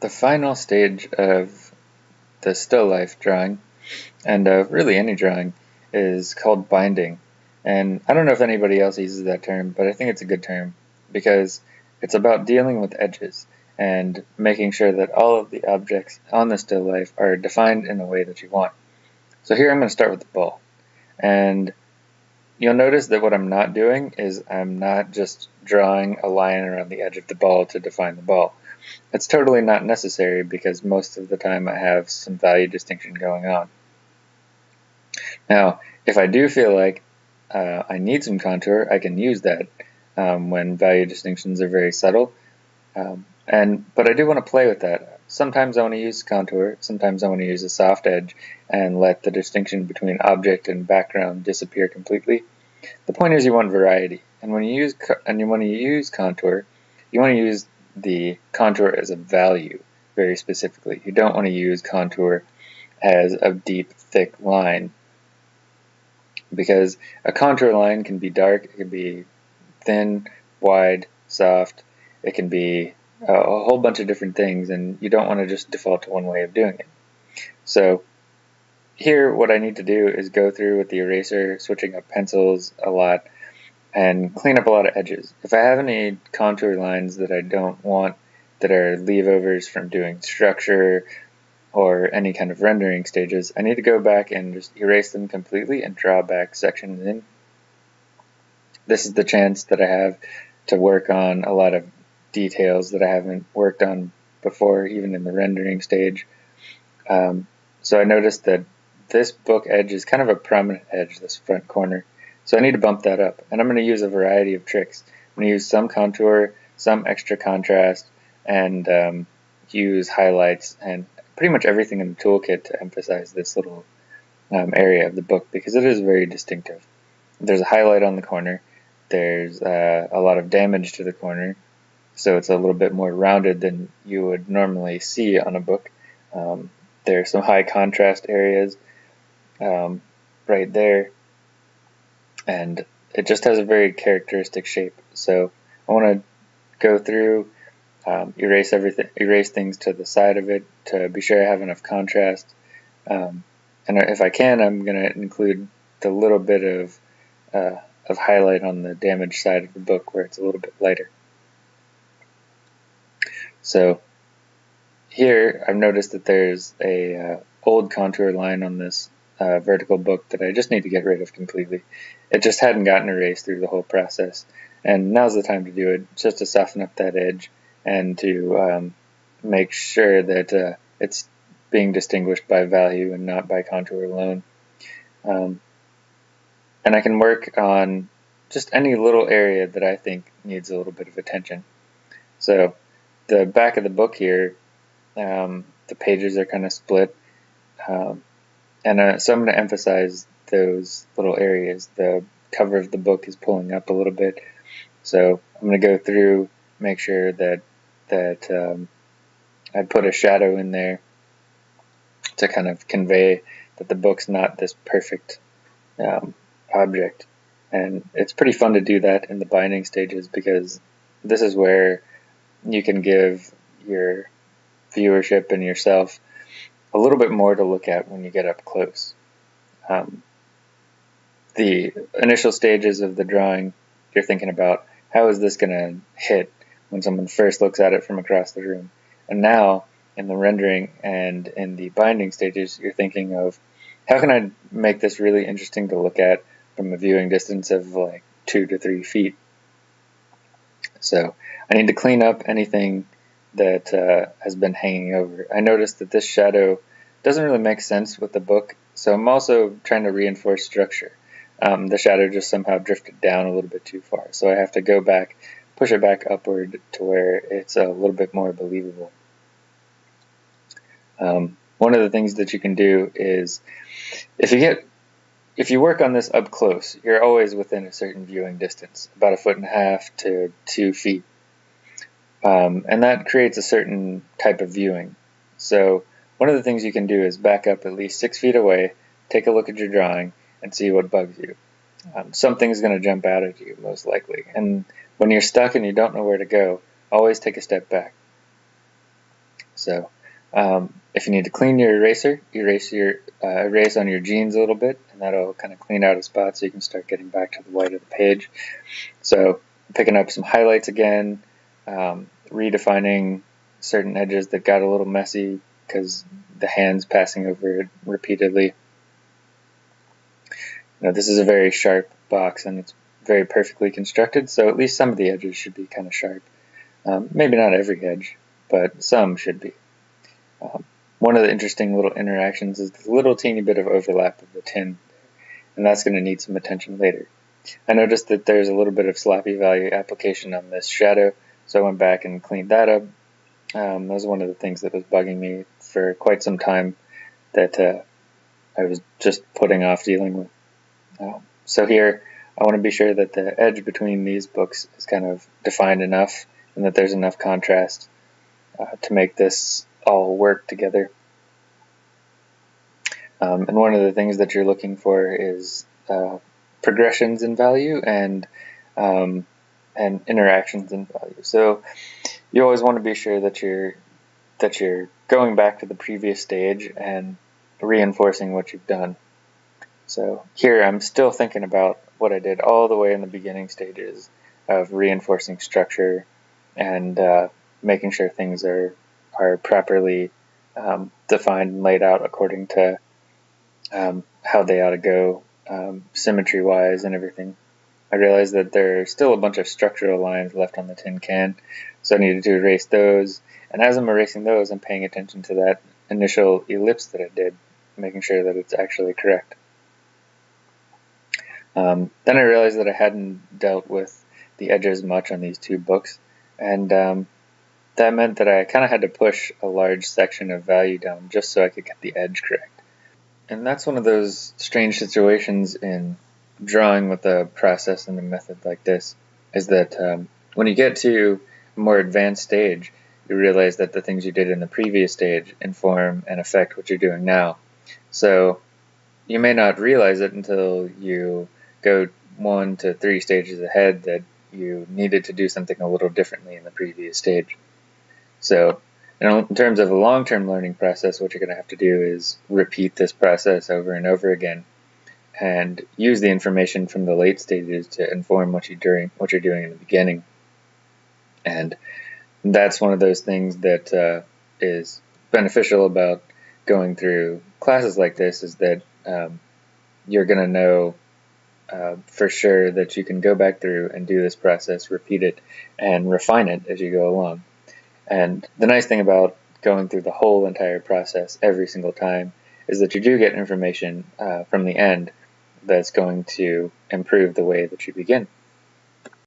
The final stage of the still life drawing, and of really any drawing, is called binding. And I don't know if anybody else uses that term, but I think it's a good term because it's about dealing with edges and making sure that all of the objects on the still life are defined in a way that you want. So here I'm going to start with the ball. And you'll notice that what I'm not doing is I'm not just drawing a line around the edge of the ball to define the ball. It's totally not necessary because most of the time I have some value distinction going on. Now, if I do feel like uh, I need some contour, I can use that um, when value distinctions are very subtle. Um, and But I do want to play with that. Sometimes I want to use contour, sometimes I want to use a soft edge and let the distinction between object and background disappear completely. The point is you want variety, and when you use and when you use contour, you want to use the contour as a value very specifically. You don't want to use contour as a deep, thick line because a contour line can be dark, it can be thin, wide, soft, it can be a, a whole bunch of different things and you don't want to just default to one way of doing it. So here what I need to do is go through with the eraser, switching up pencils a lot, and clean up a lot of edges. If I have any contour lines that I don't want that are leavovers from doing structure or any kind of rendering stages, I need to go back and just erase them completely and draw back sections in. This is the chance that I have to work on a lot of details that I haven't worked on before, even in the rendering stage. Um, so I noticed that this book edge is kind of a prominent edge, this front corner. So I need to bump that up. And I'm going to use a variety of tricks. I'm going to use some contour, some extra contrast, and um, use highlights and pretty much everything in the toolkit to emphasize this little um, area of the book because it is very distinctive. There's a highlight on the corner. There's uh, a lot of damage to the corner. So it's a little bit more rounded than you would normally see on a book. Um, there's some high contrast areas um, right there. And it just has a very characteristic shape. So I want to go through, um, erase everything, erase things to the side of it to be sure I have enough contrast. Um, and if I can, I'm going to include the little bit of uh, of highlight on the damaged side of the book where it's a little bit lighter. So here I've noticed that there's a uh, old contour line on this uh, vertical book that I just need to get rid of completely. It just hadn't gotten erased through the whole process. And now's the time to do it, just to soften up that edge and to um, make sure that uh, it's being distinguished by value and not by contour alone. Um, and I can work on just any little area that I think needs a little bit of attention. So the back of the book here, um, the pages are kind of split. Um, and uh, so I'm going to emphasize those little areas. The cover of the book is pulling up a little bit, so I'm going to go through, make sure that that um, I put a shadow in there to kind of convey that the book's not this perfect um, object. And it's pretty fun to do that in the binding stages because this is where you can give your viewership and yourself a little bit more to look at when you get up close. Um, the initial stages of the drawing, you're thinking about how is this going to hit when someone first looks at it from across the room. And now, in the rendering and in the binding stages, you're thinking of how can I make this really interesting to look at from a viewing distance of like two to three feet. So I need to clean up anything that uh, has been hanging over. I noticed that this shadow doesn't really make sense with the book, so I'm also trying to reinforce structure. Um, the shadow just somehow drifted down a little bit too far, so I have to go back, push it back upward to where it's a little bit more believable. Um, one of the things that you can do is if you get if you work on this up close, you're always within a certain viewing distance, about a foot and a half to two feet. Um, and that creates a certain type of viewing. So one of the things you can do is back up at least six feet away, take a look at your drawing, and see what bugs you. Um, something's going to jump out at you, most likely. And when you're stuck and you don't know where to go, always take a step back. So um, if you need to clean your eraser, erase your uh, erase on your jeans a little bit, and that'll kind of clean out a spot so you can start getting back to the white of the page. So picking up some highlights again, um, redefining certain edges that got a little messy because the hands passing over it repeatedly. Now this is a very sharp box and it's very perfectly constructed, so at least some of the edges should be kind of sharp. Um, maybe not every edge, but some should be. Um, one of the interesting little interactions is the little teeny bit of overlap of the tin, and that's going to need some attention later. I noticed that there's a little bit of sloppy value application on this shadow, so I went back and cleaned that up. Um, that was one of the things that was bugging me for quite some time that uh, I was just putting off dealing with. Um, so here, I want to be sure that the edge between these books is kind of defined enough and that there's enough contrast uh, to make this all work together. Um, and one of the things that you're looking for is uh, progressions in value and um, and interactions in value. So you always want to be sure that you're that you're going back to the previous stage and reinforcing what you've done. So here I'm still thinking about what I did all the way in the beginning stages of reinforcing structure and uh, making sure things are are properly um, defined and laid out according to um, how they ought to go um, symmetry wise and everything. I realized that there's still a bunch of structural lines left on the tin can, so I needed to erase those. And as I'm erasing those, I'm paying attention to that initial ellipse that I did, making sure that it's actually correct. Um, then I realized that I hadn't dealt with the edges much on these two books, and um, that meant that I kind of had to push a large section of value down just so I could get the edge correct. And that's one of those strange situations in drawing with a process and a method like this, is that um, when you get to a more advanced stage, you realize that the things you did in the previous stage inform and affect what you're doing now. So you may not realize it until you go one to three stages ahead that you needed to do something a little differently in the previous stage. So in terms of a long-term learning process, what you're going to have to do is repeat this process over and over again and use the information from the late stages to inform what you're doing, what you're doing in the beginning. And that's one of those things that uh, is beneficial about going through classes like this is that um, you're going to know uh, for sure that you can go back through and do this process, repeat it, and refine it as you go along. And the nice thing about going through the whole entire process every single time is that you do get information uh, from the end that's going to improve the way that you begin.